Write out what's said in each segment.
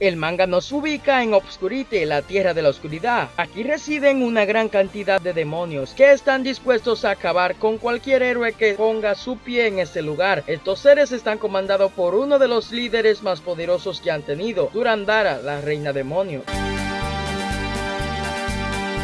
El manga nos ubica en Obscurite, la tierra de la oscuridad. Aquí residen una gran cantidad de demonios que están dispuestos a acabar con cualquier héroe que ponga su pie en este lugar. Estos seres están comandados por uno de los líderes más poderosos que han tenido, Durandara, la reina demonio.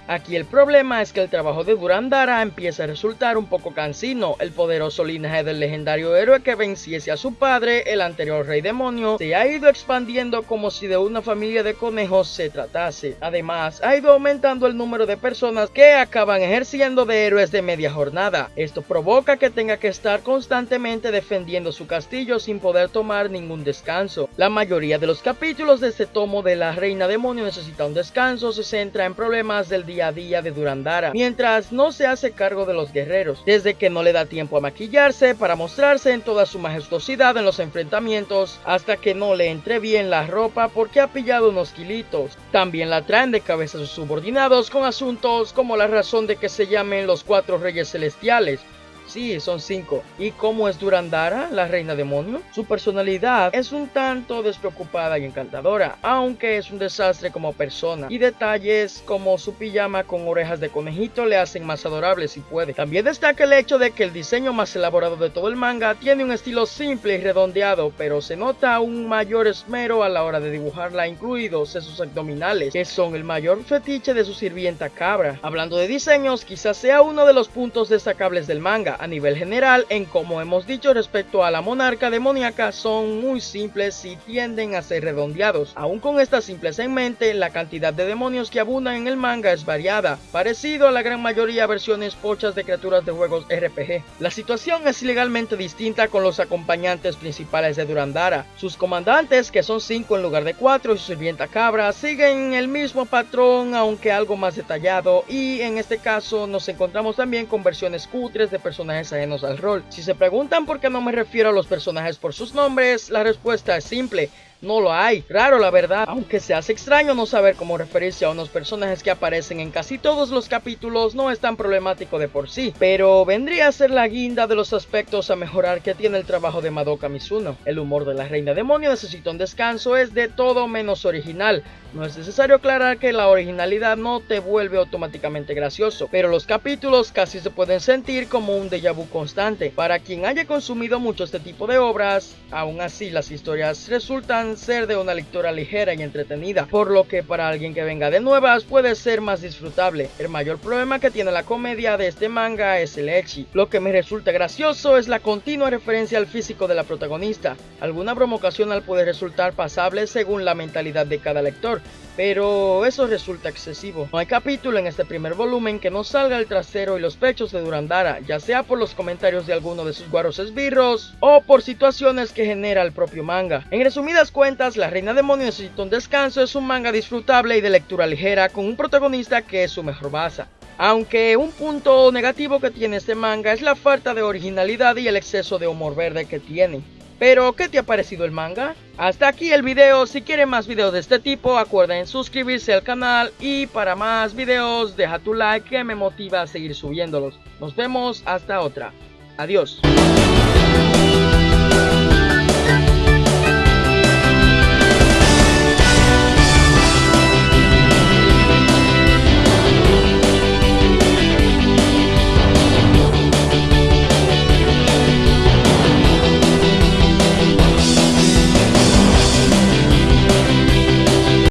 Aquí el problema es que el trabajo de Durandara empieza a resultar un poco cansino. El poderoso linaje del legendario héroe que venciese a su padre, el anterior rey demonio, se ha ido expandiendo como si de una familia de conejos se tratase. Además, ha ido aumentando el número de personas que acaban ejerciendo de héroes de media jornada. Esto provoca que tenga que estar constantemente defendiendo su castillo sin poder tomar ningún descanso. La mayoría de los capítulos de este tomo de la reina demonio necesita un descanso, se centra en problemas del día día a día de Durandara, mientras no se hace cargo de los guerreros, desde que no le da tiempo a maquillarse para mostrarse en toda su majestuosidad en los enfrentamientos, hasta que no le entre bien la ropa porque ha pillado unos kilitos. También la traen de cabeza sus subordinados con asuntos como la razón de que se llamen los cuatro reyes celestiales, Sí, son cinco. ¿Y cómo es Durandara, la reina demonio? Su personalidad es un tanto despreocupada y encantadora, aunque es un desastre como persona. Y detalles como su pijama con orejas de conejito le hacen más adorable si puede. También destaca el hecho de que el diseño más elaborado de todo el manga tiene un estilo simple y redondeado, pero se nota un mayor esmero a la hora de dibujarla, incluidos sus abdominales, que son el mayor fetiche de su sirvienta cabra. Hablando de diseños, quizás sea uno de los puntos destacables del manga a nivel general, en como hemos dicho respecto a la monarca demoníaca, son muy simples y tienden a ser redondeados. Aún con estas simples en mente, la cantidad de demonios que abundan en el manga es variada, parecido a la gran mayoría de versiones pochas de criaturas de juegos RPG. La situación es legalmente distinta con los acompañantes principales de Durandara. Sus comandantes, que son 5 en lugar de 4, y su sirvienta cabra, siguen el mismo patrón, aunque algo más detallado, y en este caso nos encontramos también con versiones cutres de personajes personajes al rol. Si se preguntan por qué no me refiero a los personajes por sus nombres, la respuesta es simple no lo hay. Raro la verdad, aunque se hace extraño no saber cómo referirse a unos personajes que aparecen en casi todos los capítulos, no es tan problemático de por sí, pero vendría a ser la guinda de los aspectos a mejorar que tiene el trabajo de Madoka Mizuno. El humor de la reina demonio necesita un descanso, es de todo menos original. No es necesario aclarar que la originalidad no te vuelve automáticamente gracioso, pero los capítulos casi se pueden sentir como un déjà vu constante. Para quien haya consumido mucho este tipo de obras, aún así las historias resultan ser de una lectura ligera y entretenida, por lo que para alguien que venga de nuevas puede ser más disfrutable. El mayor problema que tiene la comedia de este manga es el echi. Lo que me resulta gracioso es la continua referencia al físico de la protagonista. Alguna broma ocasional puede resultar pasable según la mentalidad de cada lector, pero eso resulta excesivo. No hay capítulo en este primer volumen que no salga el trasero y los pechos de Durandara, ya sea por los comentarios de alguno de sus guaros esbirros o por situaciones que genera el propio manga. En resumidas cuentas, La Reina Demonio necesita un descanso es un manga disfrutable y de lectura ligera con un protagonista que es su mejor base. Aunque un punto negativo que tiene este manga es la falta de originalidad y el exceso de humor verde que tiene. Pero, ¿qué te ha parecido el manga? Hasta aquí el video, si quieren más videos de este tipo, acuerden suscribirse al canal y para más videos deja tu like que me motiva a seguir subiéndolos. Nos vemos hasta otra. Adiós.